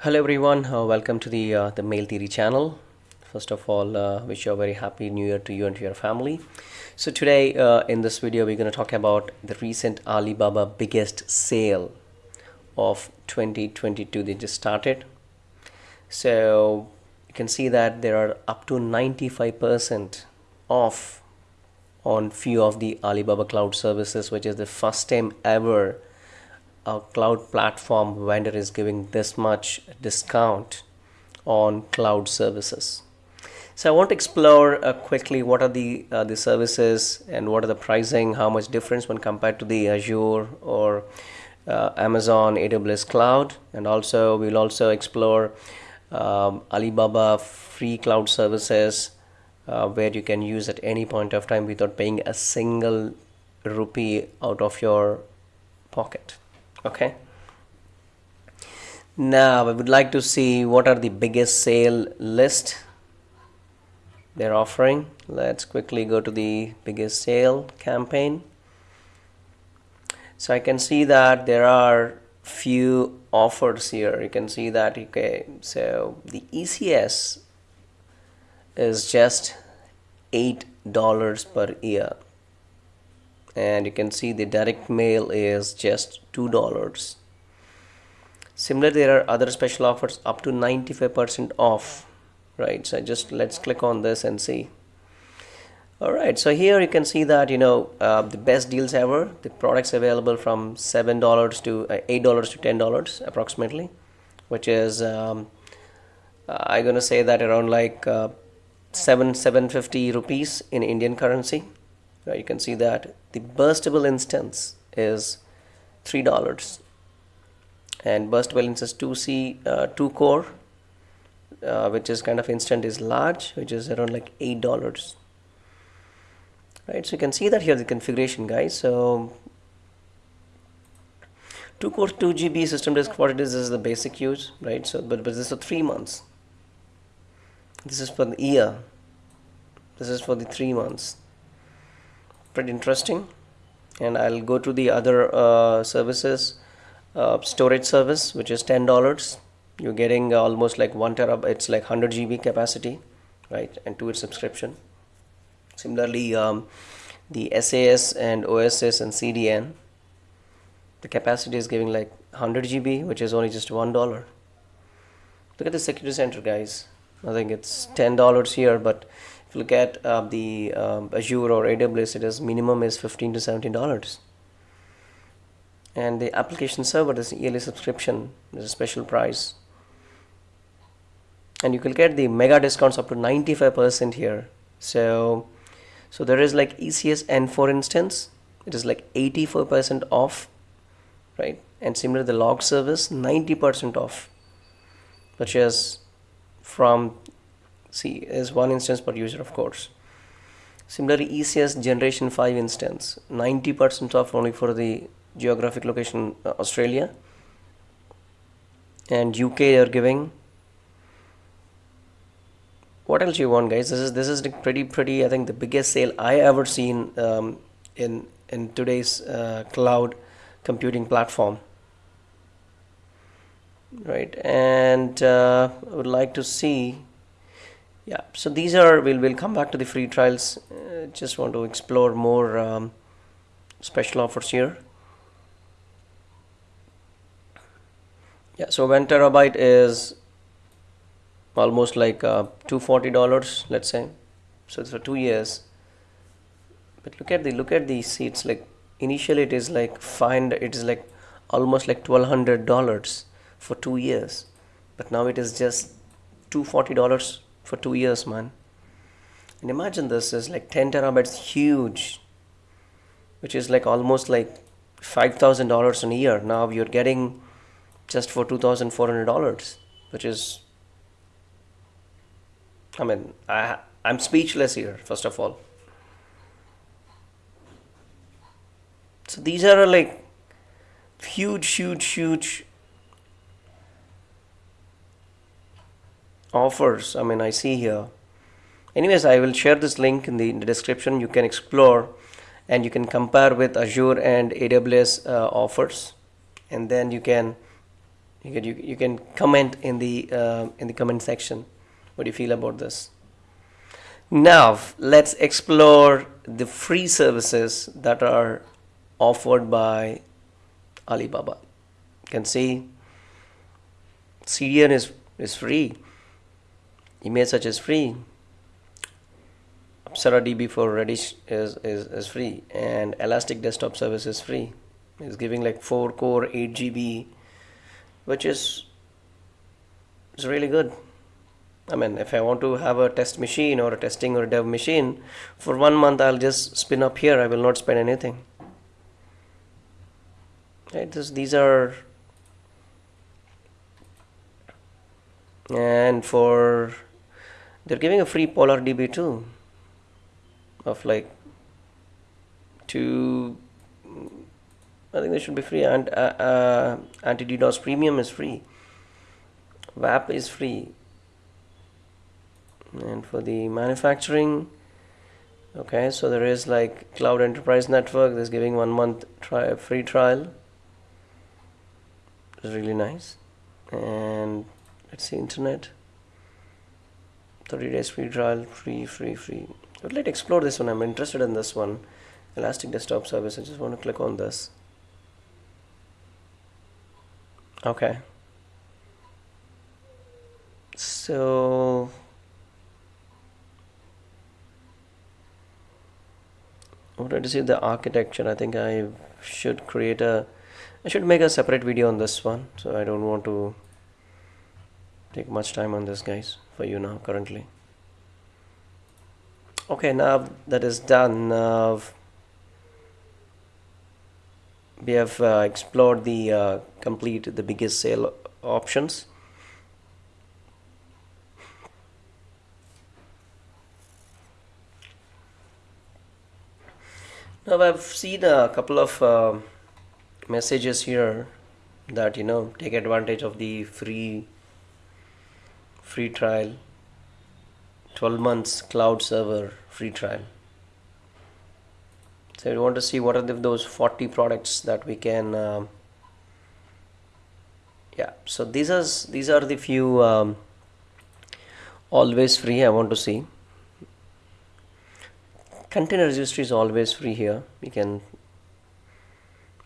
Hello everyone, uh, welcome to the uh, the Mail Theory channel. First of all, uh, wish you a very happy new year to you and to your family. So today uh, in this video we're going to talk about the recent Alibaba biggest sale of 2022 they just started. So you can see that there are up to 95% off on few of the Alibaba cloud services which is the first time ever a cloud platform vendor is giving this much discount on cloud services. So I want to explore uh, quickly what are the uh, the services and what are the pricing how much difference when compared to the Azure or uh, Amazon AWS cloud. And also we'll also explore um, Alibaba free cloud services uh, where you can use at any point of time without paying a single rupee out of your pocket okay. Now I would like to see what are the biggest sale list they're offering. Let's quickly go to the biggest sale campaign. So I can see that there are few offers here. You can see that okay so the ECS is just eight dollars per year and you can see the direct mail is just two dollars. Similar there are other special offers up to 95% off right? So just let's click on this and see. All right so here you can see that you know uh, the best deals ever. The products available from seven dollars to uh, eight dollars to ten dollars approximately which is um, uh, I'm gonna say that around like uh, seven seven fifty rupees in Indian currency you can see that the burstable instance is three dollars. And burstable instance 2c uh, 2 core uh, which is kind of instant is large which is around like eight dollars. Right so you can see that here the configuration guys. So 2 core 2 GB system disk what it is is the basic use right? So but, but this is for three months. This is for the year. This is for the three months pretty interesting. And I'll go to the other uh, services. Uh, storage service which is ten dollars. You're getting almost like one terabyte it's like 100 GB capacity right and to its subscription. Similarly um, the SAS and OSS and CDN the capacity is giving like 100 GB which is only just one dollar. Look at the security center guys. I think it's ten dollars here but look at uh, the um, Azure or AWS it is minimum is 15 to 17 dollars. And the application server is yearly subscription is a special price. And you can get the mega discounts up to 95% here. So so there is like ECS N4 instance. It is like 84% off right? And similar the log service 90% off. Which is from see is one instance per user of course. Similarly ECS generation 5 instance 90% off only for the geographic location uh, Australia. And UK are giving what else you want guys? This is this is pretty pretty I think the biggest sale I ever seen um, in in today's uh, cloud computing platform. Right and uh, I would like to see yeah so these are we'll, we'll come back to the free trials. Uh, just want to explore more um, special offers here. Yeah so one terabyte is almost like uh, 240 dollars let's say. So it's for two years. But look at the look at the seats like initially it is like find it is like almost like 1200 dollars for two years. But now it is just 240 dollars for two years, man. And imagine this is like 10 terabytes huge, which is like almost like $5,000 in a year. Now you're getting just for $2,400, which is, I mean, I, I'm speechless here, first of all. So these are like huge, huge, huge offers I mean I see here anyways I will share this link in the, in the description you can explore and you can compare with Azure and AWS uh, offers and then you can You can you, you can comment in the uh, in the comment section. What do you feel about this? Now let's explore the free services that are offered by Alibaba. You can see CDN is is free. Image search is free. Apsara DB for Redis is, is, is free and Elastic Desktop Service is free. It's giving like 4 core 8 GB which is is really good. I mean if I want to have a test machine or a testing or a dev machine for one month I'll just spin up here I will not spend anything. Right, this, these are and for they're giving a free PolarDB too of like two I think they should be free and uh, uh, anti DDoS premium is free. WAF is free. And for the manufacturing okay so there is like cloud enterprise network that's giving one month try free trial. It's really nice. And let's see internet 30 days free trial free free free. But let's explore this one. I'm interested in this one. Elastic desktop service. I just want to click on this. Okay. So I wanted to see the architecture. I think I should create a I should make a separate video on this one so I don't want to take much time on this guys for you now currently. Okay now that is done. Uh, we have uh, explored the uh, complete the biggest sale options. Now I've seen a couple of uh, messages here that you know take advantage of the free free trial. 12 months cloud server free trial. So we want to see what are the, those 40 products that we can um, yeah. So these are these are the few um, always free I want to see. Container registry is always free here. We can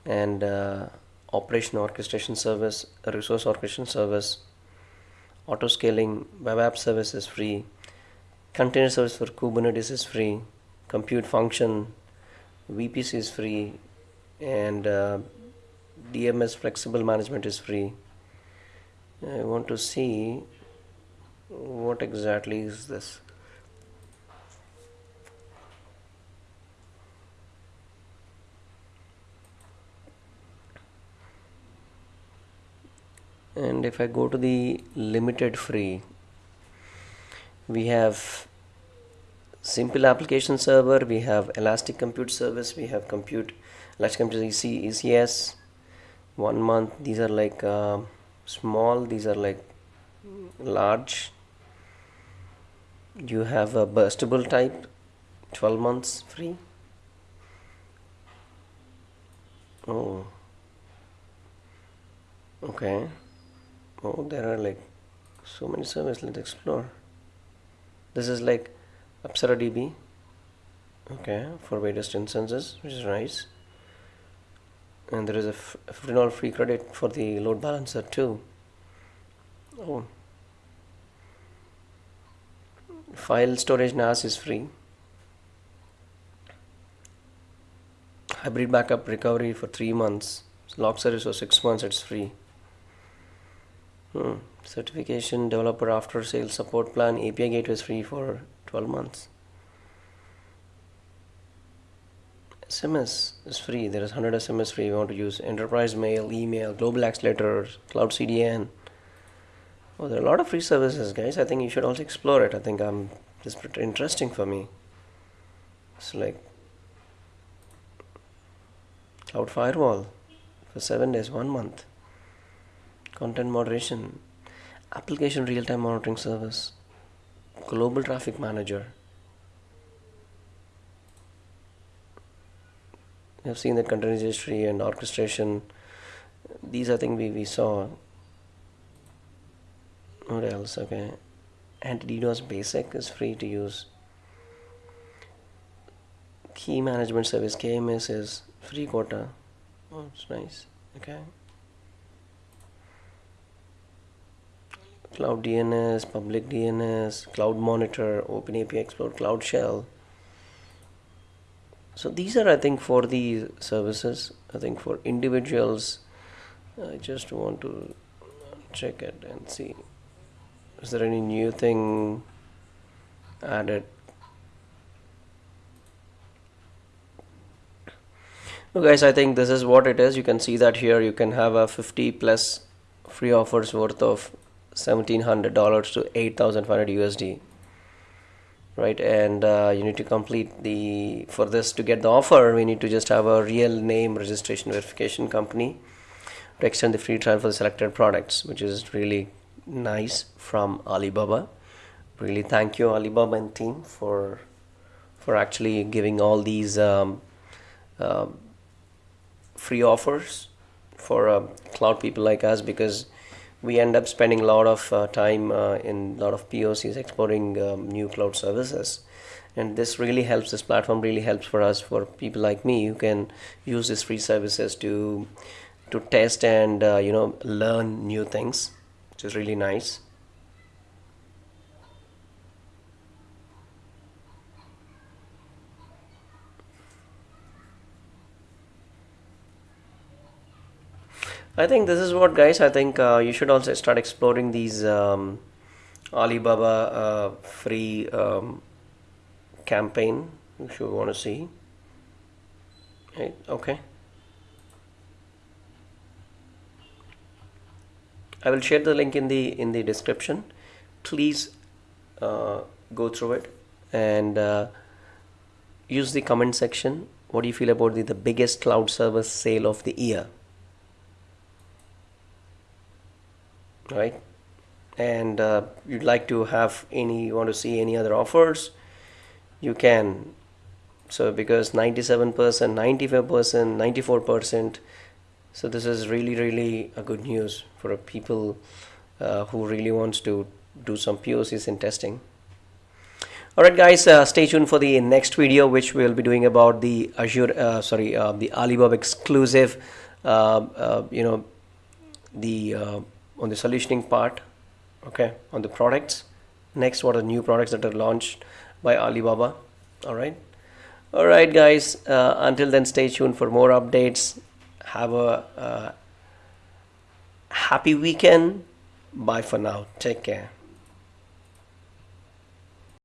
and uh, operation orchestration service resource orchestration service auto scaling web app service is free container service for kubernetes is free compute function vpc is free and uh, dms flexible management is free. I want to see what exactly is this and if I go to the limited free we have simple application server we have elastic compute service we have compute elastic compute EC, ECS one month these are like uh, small these are like large. You have a burstable type 12 months free. Oh. Okay oh there are like so many services. Let's explore. This is like Apsara DB okay for various instances which is nice. And there is a $15 free credit for the load balancer too. Oh. File storage NAS is free. Hybrid backup recovery for three months. Log service for six months it's free Hmm. Certification developer after sales support plan API gateway is free for 12 months. SMS is free. There is 100 SMS free. You want to use enterprise mail, email, global accelerators, cloud CDN. Oh, there are a lot of free services, guys. I think you should also explore it. I think I'm this pretty interesting for me. It's like cloud firewall for seven days, one month content moderation, application real-time monitoring service, global traffic manager. We have seen that content registry and orchestration. These I think we, we saw. what else okay anti-DDoS basic is free to use key management service KMS is free quota oh it's nice okay cloud DNS public DNS cloud monitor open API explore cloud shell. So these are I think for the services. I think for individuals I just want to check it and see. Is there any new thing added? So guys I think this is what it is. You can see that here. You can have a 50 plus free offers worth of $1700 to 8500 USD right? And uh, you need to complete the for this to get the offer we need to just have a real name registration verification company to extend the free trial for the selected products which is really nice from Alibaba. Really thank you Alibaba and team for for actually giving all these um, uh, free offers for uh, cloud people like us because we end up spending a lot of uh, time uh, in a lot of POCs exploring um, new cloud services. And this really helps this platform really helps for us for people like me who can use these free services to to test and uh, you know learn new things which is really nice I think this is what guys I think uh, you should also start exploring these um, Alibaba uh, free um, campaign if you want to see. Right okay. I will share the link in the in the description. Please uh, go through it and uh, use the comment section. What do you feel about the, the biggest cloud service sale of the year right? And uh, you'd like to have any you want to see any other offers you can. So because 97% 95% 94% so this is really really a good news for people uh, who really wants to do some POCs in testing. Alright guys uh, stay tuned for the next video which we'll be doing about the Azure uh, sorry uh, the Alibaba exclusive uh, uh, you know the on the solutioning part okay on the products. Next what are new products that are launched by Alibaba? All right. All right guys uh, until then stay tuned for more updates. Have a uh, happy weekend. Bye for now. Take care